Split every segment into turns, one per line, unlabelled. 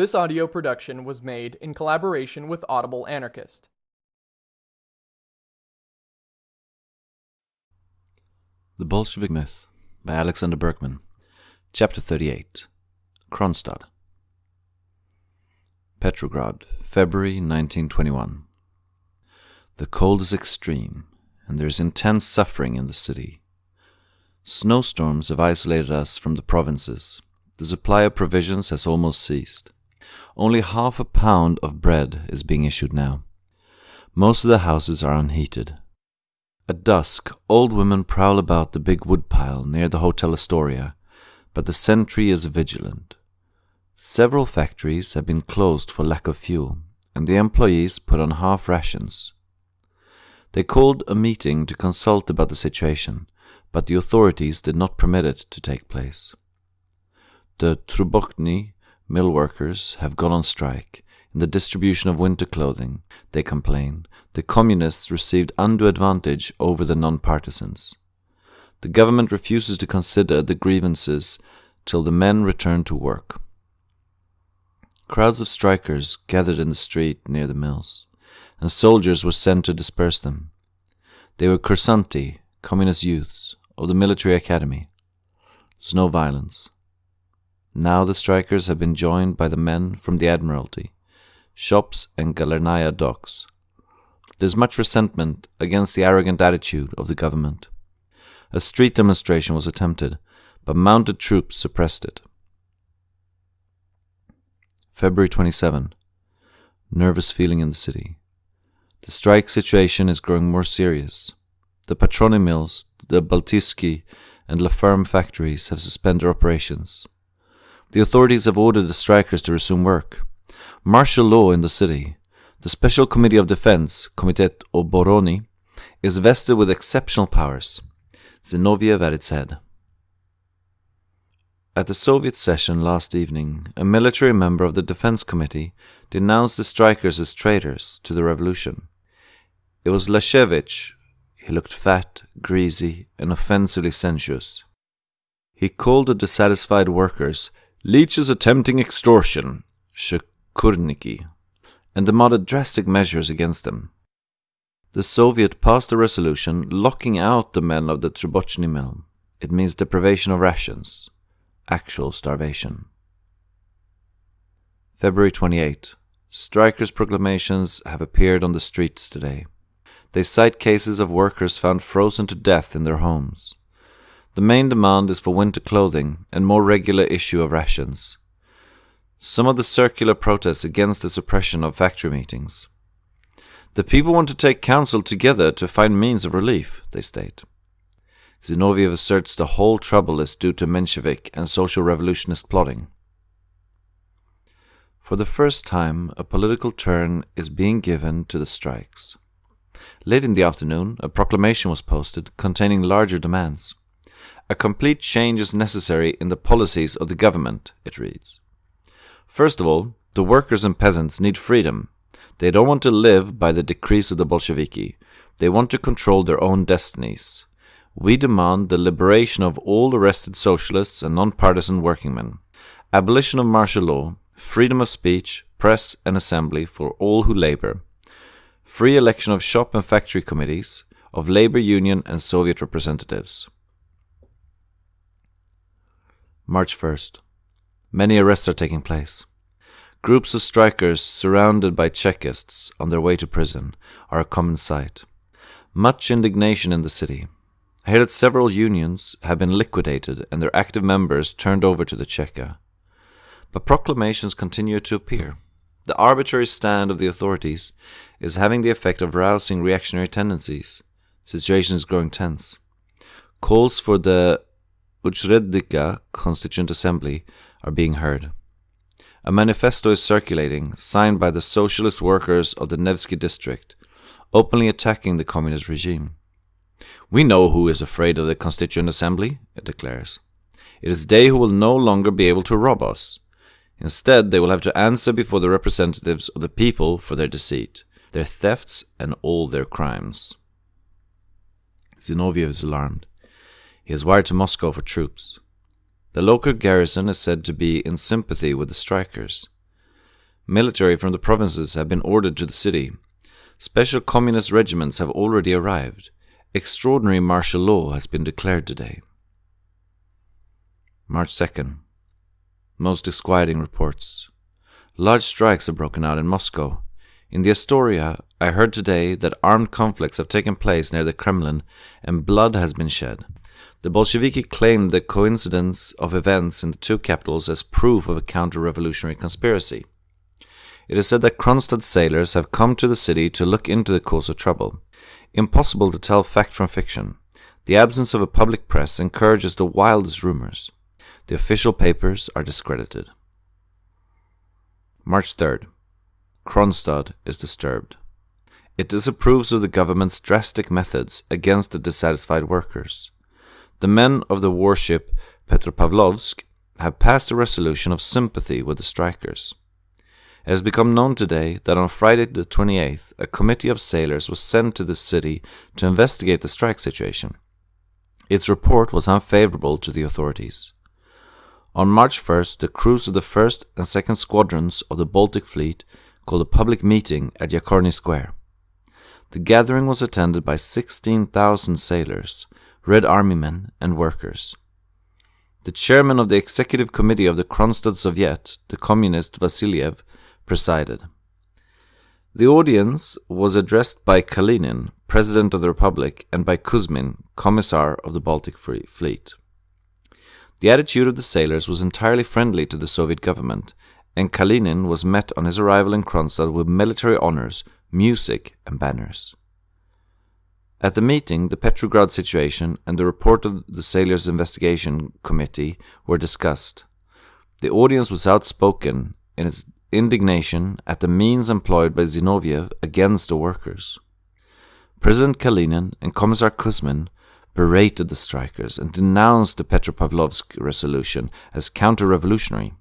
This audio production was made in collaboration with Audible Anarchist.
The Bolshevik Myth by Alexander Berkman. Chapter 38 Kronstadt. Petrograd, February 1921. The cold is extreme, and there is intense suffering in the city. Snowstorms have isolated us from the provinces. The supply of provisions has almost ceased. Only half a pound of bread is being issued now. Most of the houses are unheated. At dusk, old women prowl about the big woodpile near the Hotel Astoria, but the sentry is vigilant. Several factories have been closed for lack of fuel, and the employees put on half rations. They called a meeting to consult about the situation, but the authorities did not permit it to take place. The Trubochny mill workers have gone on strike. In the distribution of winter clothing, they complain, the communists received undue advantage over the non-partisans. The government refuses to consider the grievances till the men return to work. Crowds of strikers gathered in the street near the mills, and soldiers were sent to disperse them. They were kursanti, communist youths, of the military academy. There's no violence. Now the strikers have been joined by the men from the Admiralty, shops and Galernaya docks. There's much resentment against the arrogant attitude of the government. A street demonstration was attempted, but mounted troops suppressed it. February 27. Nervous feeling in the city. The strike situation is growing more serious. The Patroni mills, the Baltiski and La Ferme factories have suspended operations. The authorities have ordered the strikers to resume work. Martial law in the city. The Special Committee of Defense, Komitet Oborony, is vested with exceptional powers. Zinoviev at its head. At the Soviet session last evening, a military member of the Defense Committee denounced the strikers as traitors to the revolution. It was Lashevich. He looked fat, greasy, and offensively sensuous. He called the dissatisfied workers leeches attempting extortion, Shekurniki, and demanded drastic measures against them. The Soviet passed a resolution locking out the men of the Trubochny mill. It means deprivation of rations, actual starvation. February 28. Strikers' proclamations have appeared on the streets today. They cite cases of workers found frozen to death in their homes. The main demand is for winter clothing and more regular issue of rations. Some of the circular protests against the suppression of factory meetings. The people want to take counsel together to find means of relief, they state. Zinoviev asserts the whole trouble is due to Menshevik and social revolutionist plotting. For the first time, a political turn is being given to the strikes. Late in the afternoon, a proclamation was posted containing larger demands. A complete change is necessary in the policies of the government, it reads. First of all, the workers and peasants need freedom. They don't want to live by the decrees of the Bolsheviki. They want to control their own destinies. We demand the liberation of all arrested socialists and non-partisan workingmen, abolition of martial law, freedom of speech, press and assembly for all who labor, free election of shop and factory committees, of labor union and Soviet representatives. March 1st. Many arrests are taking place. Groups of strikers surrounded by Chekists on their way to prison are a common sight. Much indignation in the city. I hear that several unions have been liquidated and their active members turned over to the Cheka. But proclamations continue to appear. The arbitrary stand of the authorities is having the effect of rousing reactionary tendencies. Situation is growing tense. Calls for the Uchredilka Constituent Assembly are being heard. A manifesto is circulating, signed by the socialist workers of the Nevsky district, openly attacking the communist regime. We know who is afraid of the Constituent Assembly, it declares. It is they who will no longer be able to rob us. Instead, they will have to answer before the representatives of the people for their deceit, their thefts, and all their crimes. Zinoviev is alarmed. He has wired to Moscow for troops. The local garrison is said to be in sympathy with the strikers. Military from the provinces have been ordered to the city. Special communist regiments have already arrived. Extraordinary martial law has been declared today. March 2nd. Most disquieting reports. Large strikes have broken out in Moscow. In the Astoria, I heard today that armed conflicts have taken place near the Kremlin and blood has been shed. The Bolsheviki claimed the coincidence of events in the two capitals as proof of a counter revolutionary conspiracy. It is said that Kronstadt sailors have come to the city to look into the cause of trouble. Impossible to tell fact from fiction. The absence of a public press encourages the wildest rumors. The official papers are discredited. March 3rd. Kronstadt is disturbed. It disapproves of the government's drastic methods against the dissatisfied workers. The men of the warship Petropavlovsk have passed a resolution of sympathy with the strikers. It has become known today that on Friday the 28th, a committee of sailors was sent to the city to investigate the strike situation. Its report was unfavorable to the authorities. On March 1st, the crews of the 1st and 2nd squadrons of the Baltic Fleet called a public meeting at Yakorny Square. The gathering was attended by 16,000 sailors, Red Army men, and workers. The chairman of the executive committee of the Kronstadt Soviet, the communist Vasiliev, presided. The audience was addressed by Kalinin, President of the Republic, and by Kuzmin, Commissar of the Baltic Free Fleet. The attitude of the sailors was entirely friendly to the Soviet government, and Kalinin was met on his arrival in Kronstadt with military honors, music, and banners. At the meeting, the Petrograd situation and the report of the Sailors' Investigation Committee were discussed. The audience was outspoken in its indignation at the means employed by Zinoviev against the workers. President Kalinin and Commissar Kuzmin berated the strikers and denounced the Petropavlovsk resolution as counter-revolutionary.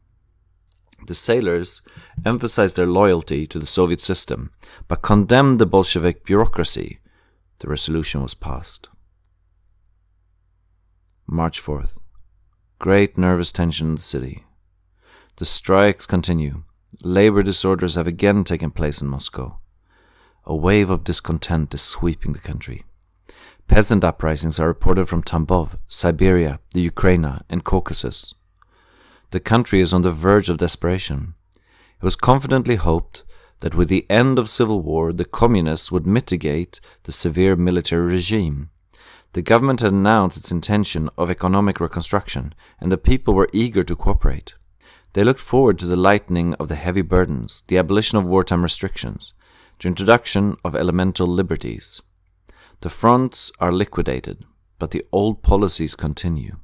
The sailors emphasized their loyalty to the Soviet system, but condemned the Bolshevik bureaucracy. The resolution was passed. March 4th. Great nervous tension in the city. The strikes continue. Labor disorders have again taken place in Moscow. A wave of discontent is sweeping the country. Peasant uprisings are reported from Tambov, Siberia, the Ukraina, and Caucasus. The country is on the verge of desperation. It was confidently hoped that with the end of civil war the communists would mitigate the severe military regime. The government had announced its intention of economic reconstruction, and the people were eager to cooperate. They looked forward to the lightening of the heavy burdens, the abolition of wartime restrictions, the introduction of elemental liberties. The fronts are liquidated, but the old policies continue,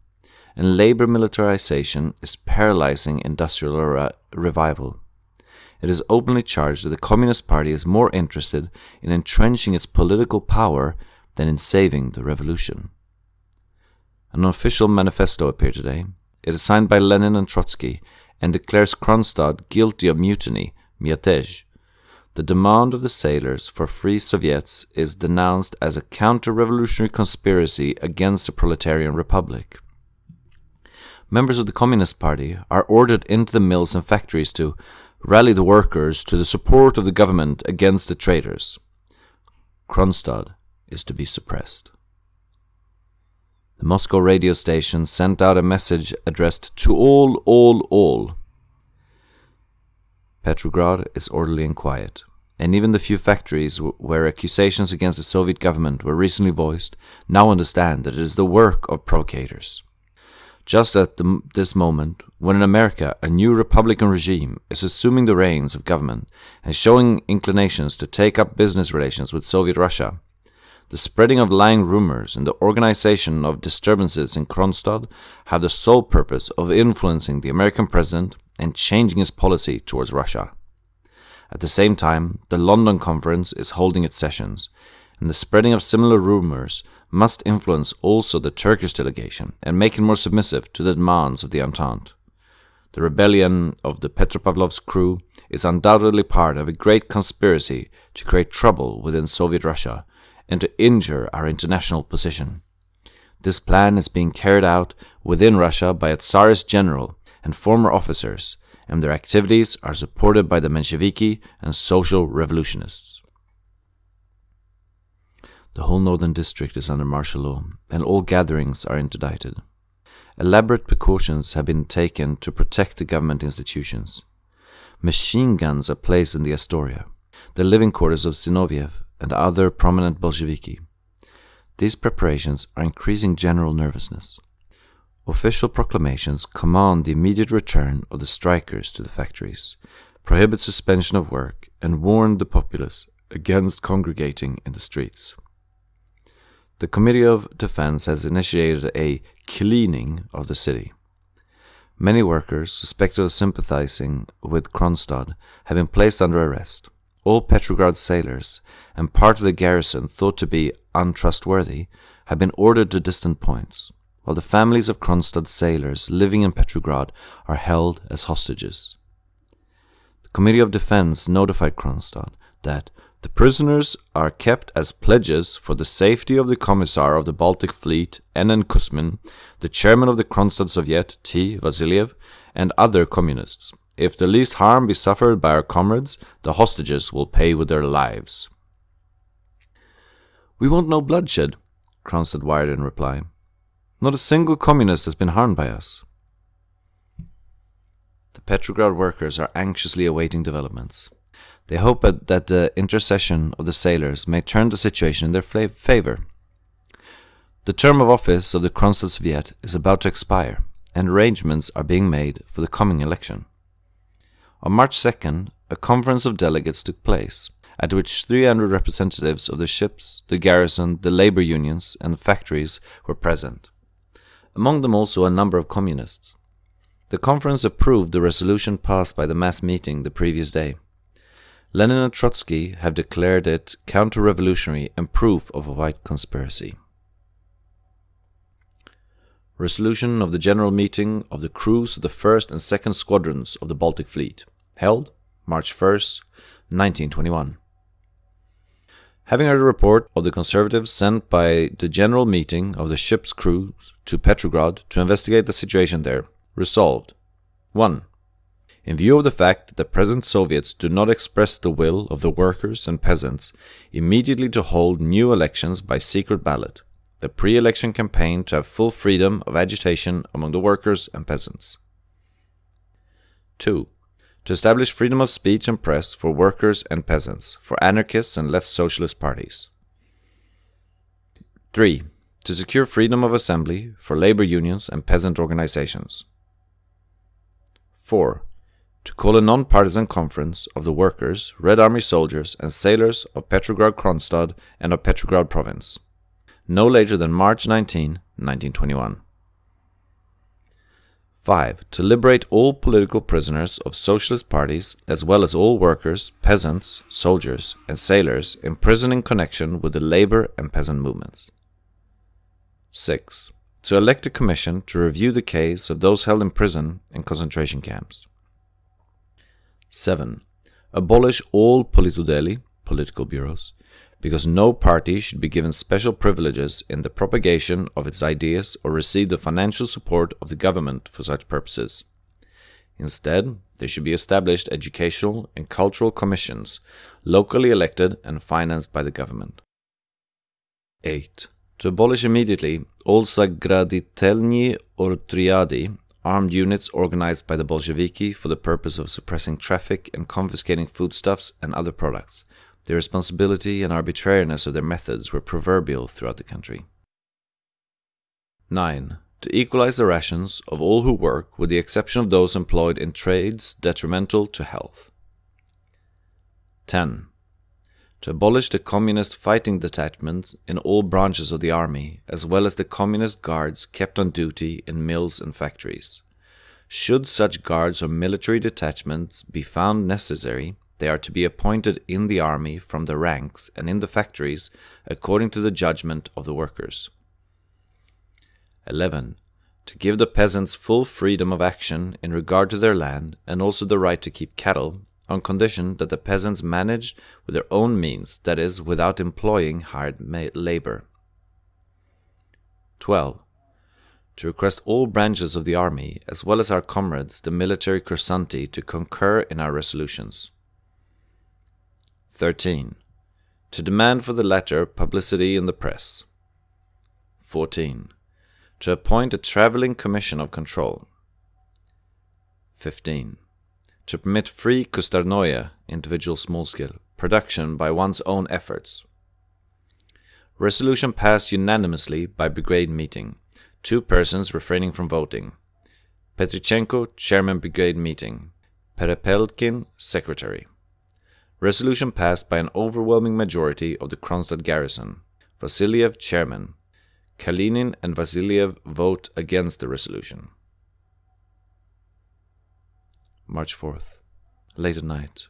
and labor militarization is paralyzing industrial re revival. It is openly charged that the Communist Party is more interested in entrenching its political power than in saving the revolution. An official manifesto appeared today. It is signed by Lenin and Trotsky and declares Kronstadt guilty of mutiny, miatej, the demand of the sailors for free Soviets is denounced as a counter-revolutionary conspiracy against the proletarian republic. Members of the Communist Party are ordered into the mills and factories to rally the workers to the support of the government against the traitors. Kronstadt is to be suppressed. The Moscow radio station sent out a message addressed to all, all, all Petrograd is orderly and quiet, and even the few factories where accusations against the Soviet government were recently voiced now understand that it is the work of provocators. Just at the, this moment, when in America a new Republican regime is assuming the reins of government and showing inclinations to take up business relations with Soviet Russia, the spreading of lying rumors and the organization of disturbances in Kronstadt have the sole purpose of influencing the American president and changing his policy towards Russia. At the same time, the London Conference is holding its sessions, and the spreading of similar rumors must influence also the Turkish delegation and make it more submissive to the demands of the Entente. The rebellion of the Petropavlovsk crew is undoubtedly part of a great conspiracy to create trouble within Soviet Russia and to injure our international position. This plan is being carried out within Russia by a Tsarist general and former officers, and their activities are supported by the Mensheviki and social revolutionists. The whole northern district is under martial law, and all gatherings are interdicted. Elaborate precautions have been taken to protect the government institutions. Machine guns are placed in the Astoria, the living quarters of Zinoviev and other prominent Bolsheviki. These preparations are increasing general nervousness. Official proclamations command the immediate return of the strikers to the factories, prohibit suspension of work, and warn the populace against congregating in the streets. The Committee of Defense has initiated a cleaning of the city. Many workers suspected of sympathizing with Kronstadt have been placed under arrest. All Petrograd sailors and part of the garrison thought to be untrustworthy have been ordered to distant points, while the families of Kronstadt sailors living in Petrograd are held as hostages. The Committee of Defense notified Kronstadt that the prisoners are kept as pledges for the safety of the Commissar of the Baltic Fleet, N.N. Kuzmin, the chairman of the Kronstadt Soviet, T. Vasiliev, and other communists. If the least harm be suffered by our comrades, the hostages will pay with their lives. We want no bloodshed, Kronstadt wired in reply. Not a single communist has been harmed by us. The Petrograd workers are anxiously awaiting developments. They hope that the intercession of the sailors may turn the situation in their favor. The term of office of the Kronstadt Soviet is about to expire, and arrangements are being made for the coming election. On March 2nd, a conference of delegates took place, at which 300 representatives of the ships, the garrison, the labor unions, and the factories were present. Among them also a number of communists. The conference approved the resolution passed by the mass meeting the previous day. Lenin and Trotsky have declared it counter-revolutionary and proof of a white conspiracy. Resolution of the General Meeting of the crews of the 1st and 2nd Squadrons of the Baltic Fleet, held March 1st, 1921. Having heard a report of the Conservatives sent by the General Meeting of the ship's crews to Petrograd to investigate the situation there, resolved 1 in view of the fact that the present Soviets do not express the will of the workers and peasants, immediately to hold new elections by secret ballot, the pre election campaign to have full freedom of agitation among the workers and peasants. 2. To establish freedom of speech and press for workers and peasants, for anarchists and left socialist parties. 3. To secure freedom of assembly for labor unions and peasant organizations. 4 to call a non-partisan conference of the workers, Red Army soldiers, and sailors of Petrograd Kronstadt and of Petrograd province, no later than March 19, 1921. 5. To liberate all political prisoners of socialist parties, as well as all workers, peasants, soldiers, and sailors imprisoned in connection with the labor and peasant movements. 6. To elect a commission to review the case of those held in prison in concentration camps. 7. Abolish all politudeli, political bureaus, because no party should be given special privileges in the propagation of its ideas or receive the financial support of the government for such purposes. Instead, there should be established educational and cultural commissions, locally elected and financed by the government. 8. To abolish immediately all sagraditelni or triadi armed units organized by the Bolsheviki for the purpose of suppressing traffic and confiscating foodstuffs and other products. The responsibility and arbitrariness of their methods were proverbial throughout the country. 9. To equalize the rations of all who work, with the exception of those employed in trades detrimental to health. 10 to abolish the communist fighting detachments in all branches of the army, as well as the communist guards kept on duty in mills and factories. Should such guards or military detachments be found necessary, they are to be appointed in the army from the ranks and in the factories according to the judgment of the workers. 11. To give the peasants full freedom of action in regard to their land and also the right to keep cattle on condition that the peasants manage with their own means, that is, without employing hired labor. 12. to request all branches of the army, as well as our comrades, the military kursanti, to concur in our resolutions. 13. To demand for the latter publicity in the press. 14. To appoint a travelling commission of control. 15. To permit free kustarnoia, individual small scale, production by one's own efforts. Resolution passed unanimously by brigade meeting two persons refraining from voting. Petrichenko, Chairman Brigade Meeting. Perepelkin, Secretary. Resolution passed by an overwhelming majority of the Kronstadt garrison. Vasiliev, Chairman. Kalinin and Vasiliev vote against the resolution. March 4th. Late at night.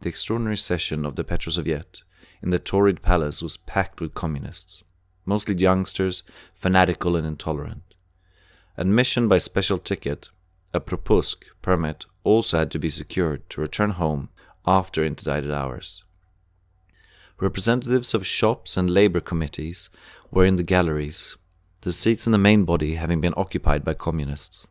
The extraordinary session of the Petrosoviet in the Tauride Palace was packed with communists mostly youngsters, fanatical and intolerant. Admission by special ticket, a propusk permit, also had to be secured to return home after interdicted hours. Representatives of shops and labor committees were in the galleries, the seats in the main body having been occupied by communists.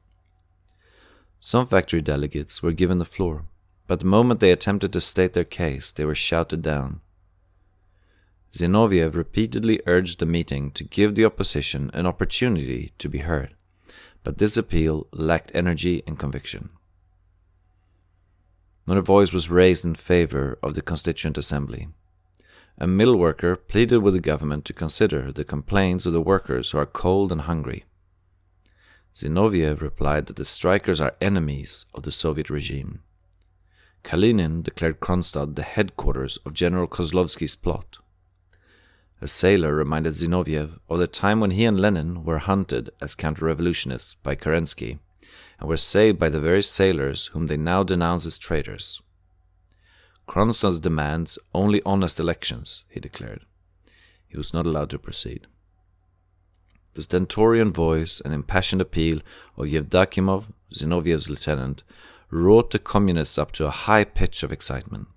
Some factory delegates were given the floor, but the moment they attempted to state their case, they were shouted down. Zinoviev repeatedly urged the meeting to give the opposition an opportunity to be heard, but this appeal lacked energy and conviction. Not a voice was raised in favor of the Constituent Assembly. A mill worker pleaded with the government to consider the complaints of the workers who are cold and hungry. Zinoviev replied that the strikers are enemies of the Soviet regime. Kalinin declared Kronstadt the headquarters of General Kozlovsky's plot. A sailor reminded Zinoviev of the time when he and Lenin were hunted as counter-revolutionists by Kerensky and were saved by the very sailors whom they now denounce as traitors. Kronstadt demands only honest elections, he declared. He was not allowed to proceed. The stentorian voice and impassioned appeal of Yevdokimov, Zinoviev's lieutenant, wrought the communists up to a high pitch of excitement.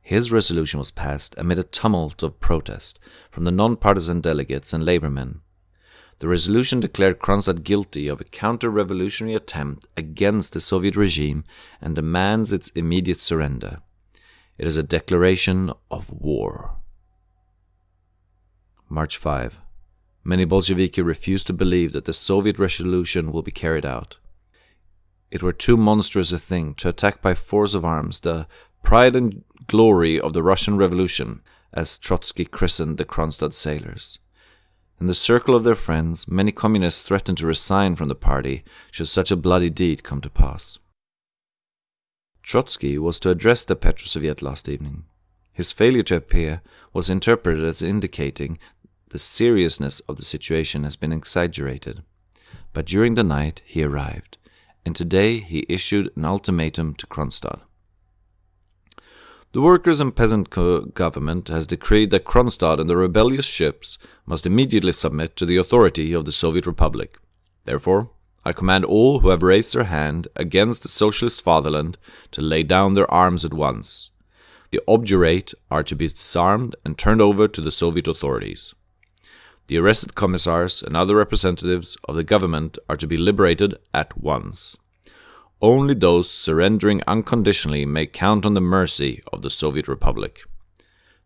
His resolution was passed amid a tumult of protest from the non-partisan delegates and labormen. The resolution declared Kronstadt guilty of a counter-revolutionary attempt against the Soviet regime and demands its immediate surrender. It is a declaration of war. March 5. Many Bolsheviki refuse to believe that the Soviet resolution will be carried out. It were too monstrous a thing to attack by force of arms the pride and glory of the Russian Revolution, as Trotsky christened the Kronstadt sailors. In the circle of their friends, many communists threatened to resign from the party should such a bloody deed come to pass. Trotsky was to address the Petrosoviet last evening. His failure to appear was interpreted as indicating the seriousness of the situation has been exaggerated. But during the night he arrived, and today he issued an ultimatum to Kronstadt. The workers and peasant government has decreed that Kronstadt and the rebellious ships must immediately submit to the authority of the Soviet Republic. Therefore, I command all who have raised their hand against the socialist fatherland to lay down their arms at once. The obdurate are to be disarmed and turned over to the Soviet authorities. The arrested commissars and other representatives of the government are to be liberated at once. Only those surrendering unconditionally may count on the mercy of the Soviet Republic.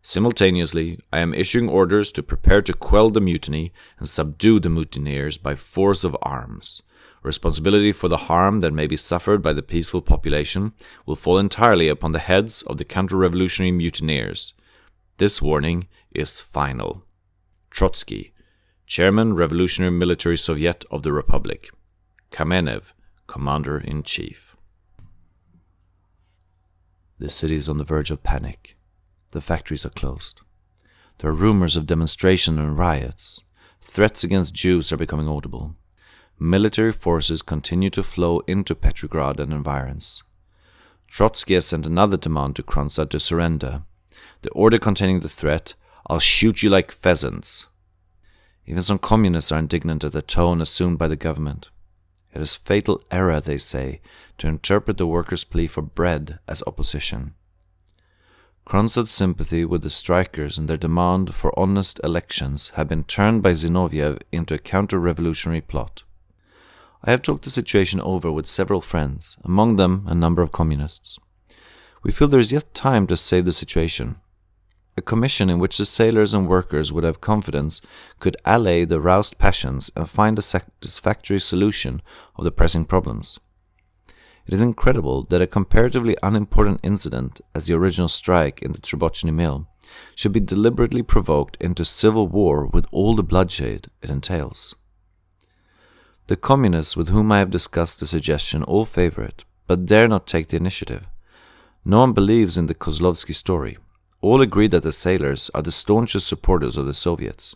Simultaneously, I am issuing orders to prepare to quell the mutiny and subdue the mutineers by force of arms. Responsibility for the harm that may be suffered by the peaceful population will fall entirely upon the heads of the counter-revolutionary mutineers. This warning is final. Trotsky, Chairman Revolutionary Military Soviet of the Republic. Kamenev, Commander in Chief. The city is on the verge of panic. The factories are closed. There are rumors of demonstration and riots. Threats against Jews are becoming audible. Military forces continue to flow into Petrograd and environs. Trotsky has sent another demand to Kronstadt to surrender. The order containing the threat, I'll shoot you like pheasants. Even some communists are indignant at the tone assumed by the government. It is fatal error, they say, to interpret the workers' plea for bread as opposition. Kronstadt's sympathy with the strikers and their demand for honest elections had been turned by Zinoviev into a counter-revolutionary plot. I have talked the situation over with several friends, among them a number of communists. We feel there is yet time to save the situation. A commission in which the sailors and workers would have confidence could allay the roused passions and find a satisfactory solution of the pressing problems. It is incredible that a comparatively unimportant incident, as the original strike in the Trubochny mill, should be deliberately provoked into civil war with all the bloodshed it entails. The communists with whom I have discussed the suggestion all favor it, but dare not take the initiative. No one believes in the Kozlovsky story. All agree that the sailors are the staunchest supporters of the Soviets.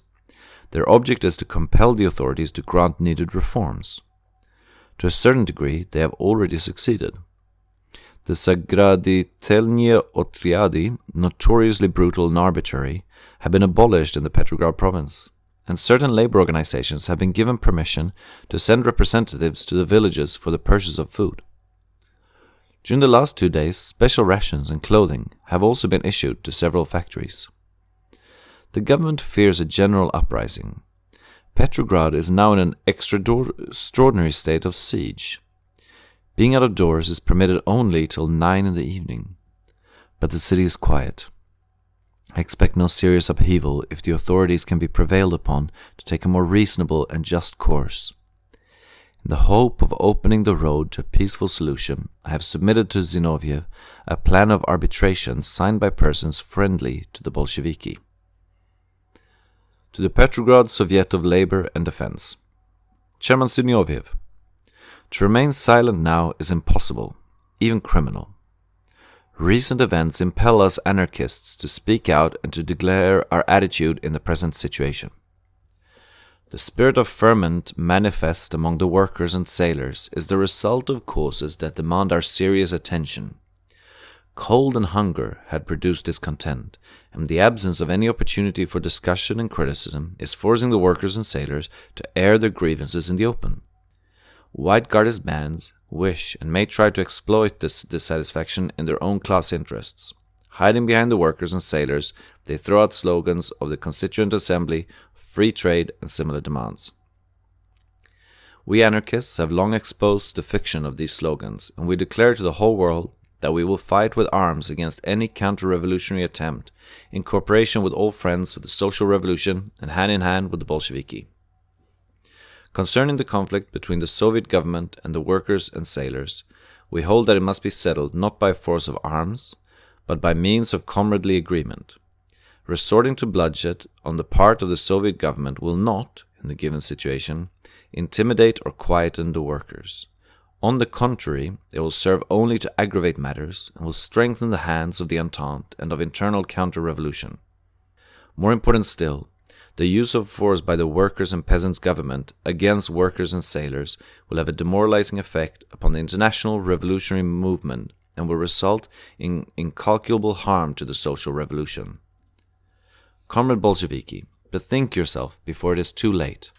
Their object is to compel the authorities to grant needed reforms. To a certain degree, they have already succeeded. The Sagraditelnie Otriadi, notoriously brutal and arbitrary, have been abolished in the Petrograd province, and certain labor organizations have been given permission to send representatives to the villages for the purchase of food. During the last two days, special rations and clothing have also been issued to several factories. The government fears a general uprising. Petrograd is now in an extraordinary state of siege. Being out of doors is permitted only till nine in the evening, but the city is quiet. I expect no serious upheaval if the authorities can be prevailed upon to take a more reasonable and just course. In the hope of opening the road to a peaceful solution, I have submitted to Zinoviev a plan of arbitration signed by persons friendly to the Bolsheviki. To the Petrograd Soviet of Labor and Defense. Chairman Zinoviev, to remain silent now is impossible, even criminal. Recent events impel us anarchists to speak out and to declare our attitude in the present situation. The spirit of ferment manifest among the workers and sailors is the result of causes that demand our serious attention. Cold and hunger had produced discontent, and the absence of any opportunity for discussion and criticism is forcing the workers and sailors to air their grievances in the open. White Guardist bands wish and may try to exploit this dissatisfaction in their own class interests. Hiding behind the workers and sailors, they throw out slogans of the Constituent Assembly free trade, and similar demands. We anarchists have long exposed the fiction of these slogans, and we declare to the whole world that we will fight with arms against any counter revolutionary attempt, in cooperation with all friends of the social revolution and hand in hand with the Bolsheviki. Concerning the conflict between the Soviet government and the workers and sailors, we hold that it must be settled not by force of arms, but by means of comradely agreement. Resorting to bloodshed on the part of the Soviet government will not, in the given situation, intimidate or quieten the workers. On the contrary, it will serve only to aggravate matters and will strengthen the hands of the Entente and of internal counter revolution. More important still, the use of force by the workers and peasants' government against workers and sailors will have a demoralizing effect upon the international revolutionary movement and will result in incalculable harm to the social revolution. Comrade Bolsheviki, bethink yourself before it is too late.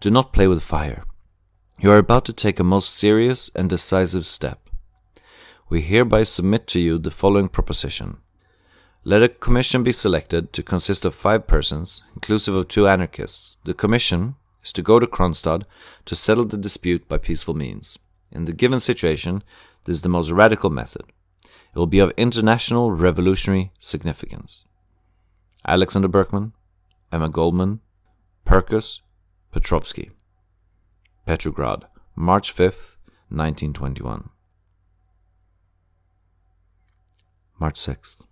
Do not play with fire. You are about to take a most serious and decisive step. We hereby submit to you the following proposition. Let a commission be selected to consist of five persons, inclusive of two anarchists. The commission is to go to Kronstadt to settle the dispute by peaceful means. In the given situation, this is the most radical method. It will be of international revolutionary significance. Alexander Berkman, Emma Goldman, Perkus, Petrovsky. Petrograd, March 5th, 1921. March 6th.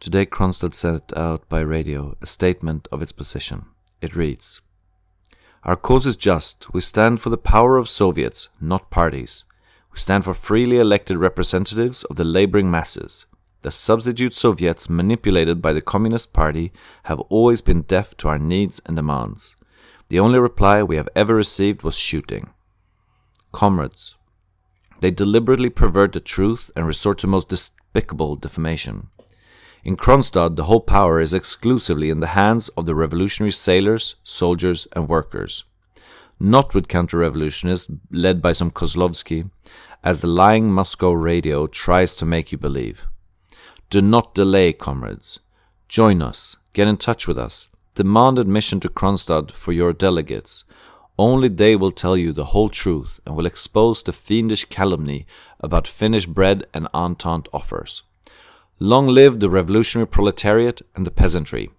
Today Kronstadt sent out by radio a statement of its position. It reads Our cause is just. We stand for the power of Soviets, not parties. We stand for freely elected representatives of the laboring masses. The substitute Soviets manipulated by the Communist Party have always been deaf to our needs and demands. The only reply we have ever received was shooting. Comrades, they deliberately pervert the truth and resort to most despicable defamation. In Kronstadt, the whole power is exclusively in the hands of the revolutionary sailors, soldiers, and workers. Not with counter revolutionists led by some Kozlovsky, as the lying Moscow radio tries to make you believe. Do not delay, comrades. Join us. Get in touch with us. Demand admission to Kronstadt for your delegates. Only they will tell you the whole truth and will expose the fiendish calumny about Finnish bread and Entente offers. Long live the revolutionary proletariat and the peasantry.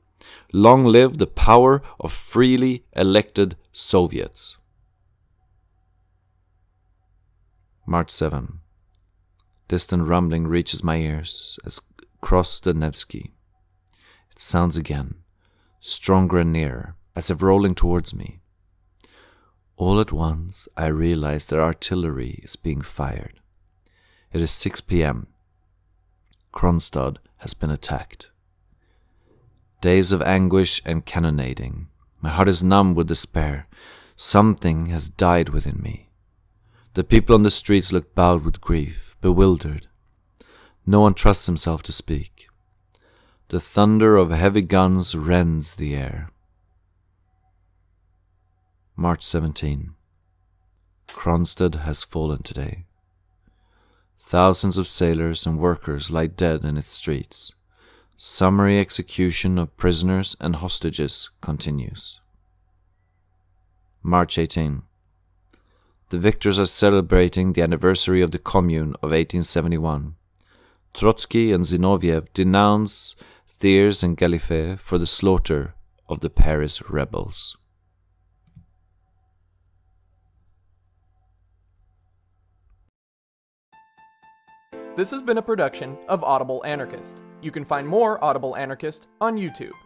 Long live the power of freely elected Soviets. March 7. Distant rumbling reaches my ears as cross the Nevsky. It sounds again, stronger and nearer, as if rolling towards me. All at once, I realize that artillery is being fired. It is 6 p.m. Kronstadt has been attacked. Days of anguish and cannonading. My heart is numb with despair. Something has died within me. The people on the streets look bowed with grief, bewildered. No one trusts himself to speak. The thunder of heavy guns rends the air. March 17. Kronstadt has fallen today. Thousands of sailors and workers lie dead in its streets. Summary execution of prisoners and hostages continues. March 18. The victors are celebrating the anniversary of the Commune of 1871. Trotsky and Zinoviev denounce Thiers and Galliffet for the slaughter of the Paris rebels.
This has been a production of Audible Anarchist. You can find more Audible Anarchist on YouTube.